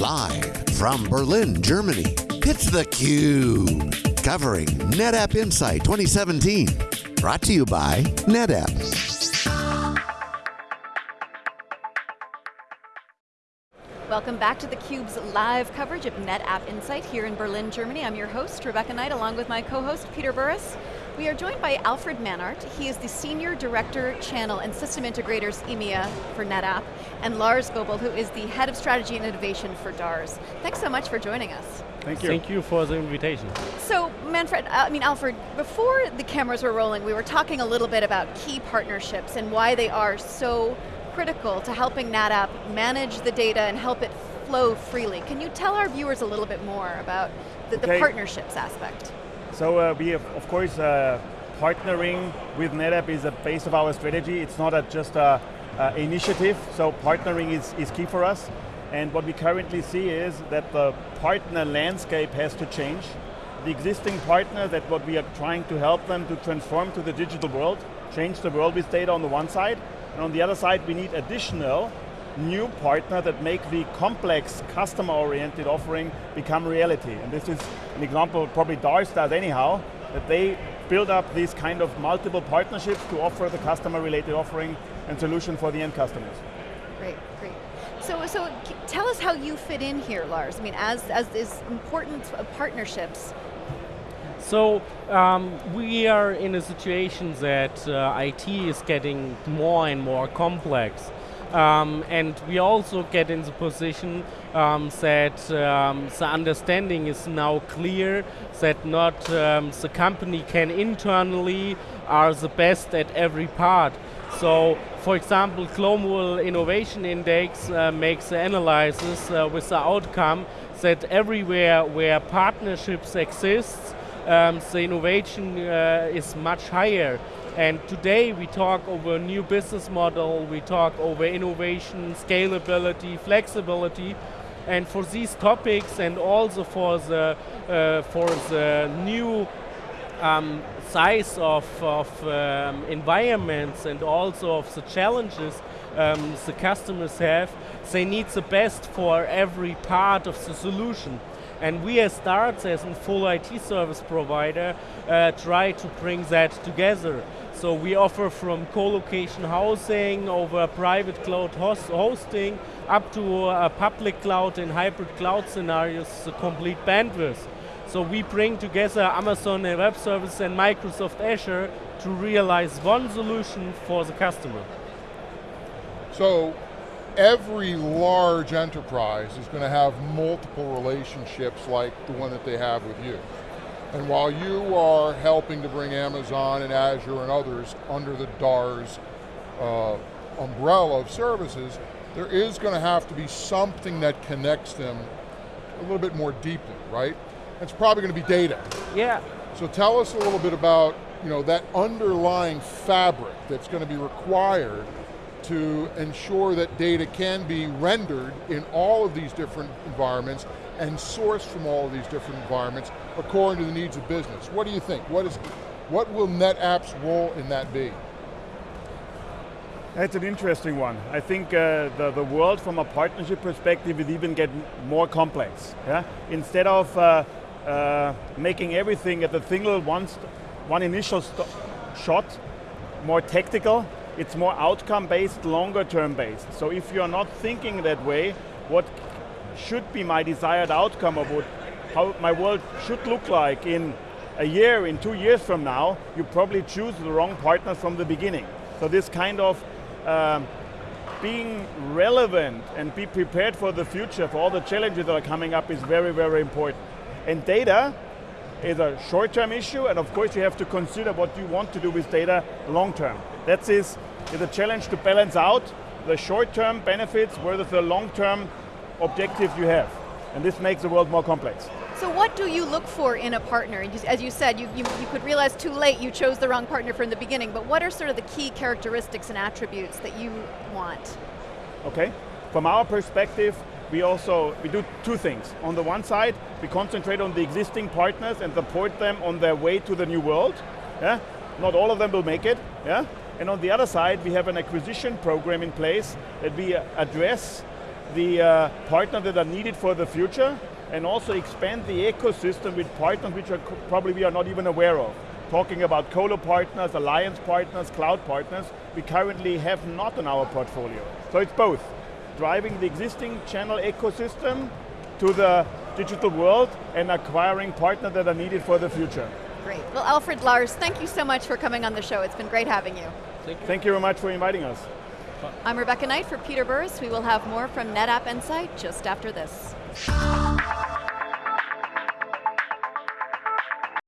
Live from Berlin, Germany, it's theCUBE. Covering NetApp Insight 2017. Brought to you by NetApp. Welcome back to theCUBE's live coverage of NetApp Insight here in Berlin, Germany. I'm your host, Rebecca Knight, along with my co-host, Peter Burris. We are joined by Alfred Manhart. He is the Senior Director, Channel and System Integrators EMEA for NetApp, and Lars Goebel, who is the Head of Strategy and Innovation for DARZ. Thanks so much for joining us. Thank you. Thank you for the invitation. So, Manfred, uh, I mean, Alfred, before the cameras were rolling, we were talking a little bit about key partnerships and why they are so critical to helping NetApp manage the data and help it flow freely. Can you tell our viewers a little bit more about the, okay. the partnerships aspect? So uh, we have, of course, uh, partnering with NetApp is a base of our strategy. It's not a, just an initiative, so partnering is, is key for us. And what we currently see is that the partner landscape has to change. The existing partner, that what we are trying to help them to transform to the digital world, change the world with data on the one side, and on the other side we need additional new partner that make the complex customer-oriented offering become reality. And this is an example probably DARZ does anyhow, that they build up these kind of multiple partnerships to offer the customer-related offering and solution for the end customers. Great, great. So, so tell us how you fit in here, Lars. I mean, as, as this important partnerships, so um, we are in a situation that uh, IT is getting more and more complex. Um, and we also get in the position um, that um, the understanding is now clear that not um, the company can internally are the best at every part. So, for example, Global Innovation Index uh, makes the analysis uh, with the outcome that everywhere where partnerships exist, um, the innovation uh, is much higher. And today we talk over new business model, we talk over innovation, scalability, flexibility, and for these topics and also for the, uh, for the new um, size of, of um, environments and also of the challenges um, the customers have, they need the best for every part of the solution. And we as DARZ, as a full IT service provider, uh, try to bring that together. So we offer from co-location housing over private cloud host hosting up to a public cloud and hybrid cloud scenarios, the complete bandwidth. So we bring together Amazon Web Services and Microsoft Azure to realize one solution for the customer. So every large enterprise is going to have multiple relationships like the one that they have with you. And while you are helping to bring Amazon and Azure and others under the DARZ uh, umbrella of services, there is going to have to be something that connects them a little bit more deeply, right? It's probably going to be data. Yeah. So tell us a little bit about you know, that underlying fabric that's going to be required to ensure that data can be rendered in all of these different environments and sourced from all of these different environments according to the needs of business. What do you think? What, is, what will NetApp's role in that be? That's an interesting one. I think uh, the, the world from a partnership perspective will even get more complex. Yeah? Instead of uh, uh, making everything at the single one, one initial shot, more tactical, it's more outcome based, longer term based. So if you're not thinking that way, what should be my desired outcome of what, how my world should look like in a year, in two years from now, you probably choose the wrong partner from the beginning. So this kind of um, being relevant and be prepared for the future, for all the challenges that are coming up is very, very important. And data is a short-term issue, and of course you have to consider what you want to do with data long-term. That is, is a challenge to balance out the short-term benefits versus the long-term objective you have. And this makes the world more complex. So what do you look for in a partner? As you said, you, you, you, could realize too late you chose the wrong partner from the beginning, but what are sort of the key characteristics and attributes that you want? Okay, from our perspective, we also, we do two things. On the one side, we concentrate on the existing partners and support them on their way to the new world. Yeah? Not all of them will make it. Yeah? And on the other side, we have an acquisition program in place that we address the uh, partners that are needed for the future, and also expand the ecosystem with partners which are probably we are not even aware of. Talking about colo partners, alliance partners, cloud partners, we currently have not in our portfolio. So it's both, driving the existing channel ecosystem to the digital world and acquiring partners that are needed for the future. Great. Well, Alfred Lars, thank you so much for coming on the show. It's been great having you. Thank you, thank you very much for inviting us. I'm Rebecca Knight for Peter Burris. We will have more from NetApp Insight just after this.